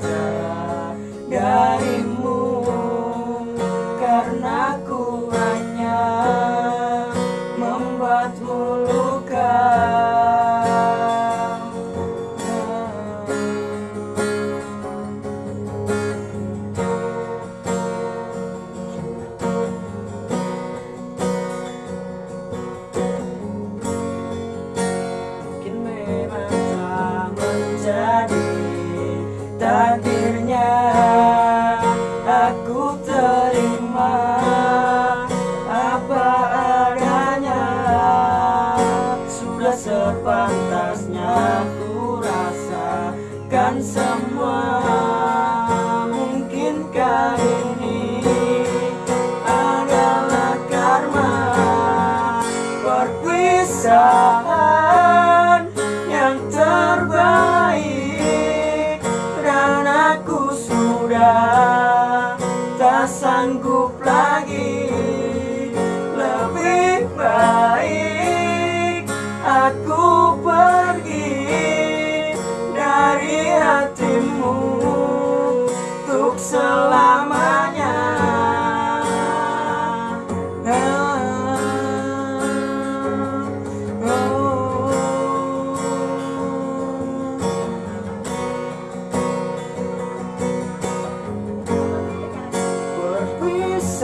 saja takdirnya aku terima apa adanya. Sudah sepantasnya ku rasakan semua. Mungkinkah ini adalah karma? Perpisahan yang terbaik. Sanggup lagi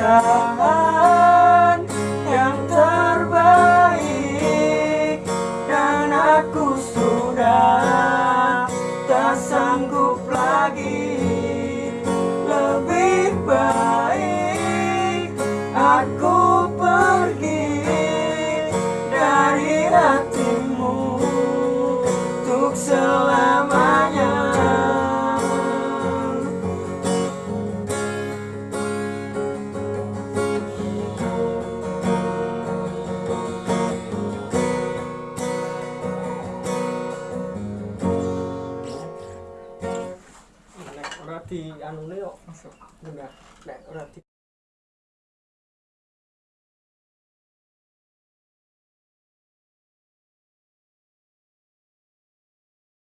Yang terbaik Dan aku sudah tak sanggup lagi ってあの根を、うん、でもや、ね、俺は